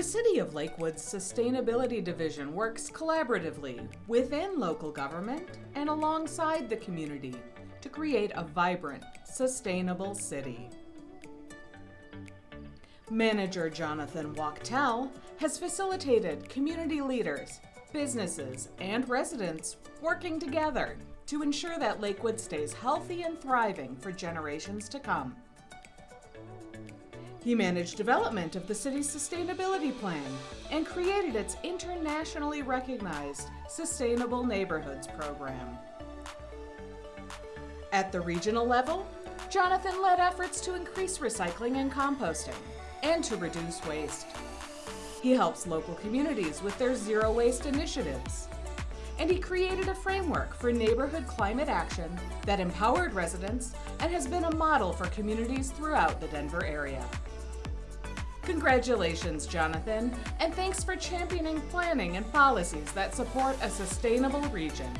The City of Lakewood's Sustainability Division works collaboratively within local government and alongside the community to create a vibrant, sustainable city. Manager Jonathan Wachtel has facilitated community leaders, businesses, and residents working together to ensure that Lakewood stays healthy and thriving for generations to come. He managed development of the city's sustainability plan and created its internationally recognized Sustainable Neighborhoods program. At the regional level, Jonathan led efforts to increase recycling and composting and to reduce waste. He helps local communities with their zero waste initiatives. And he created a framework for neighborhood climate action that empowered residents and has been a model for communities throughout the Denver area. Congratulations, Jonathan, and thanks for championing planning and policies that support a sustainable region.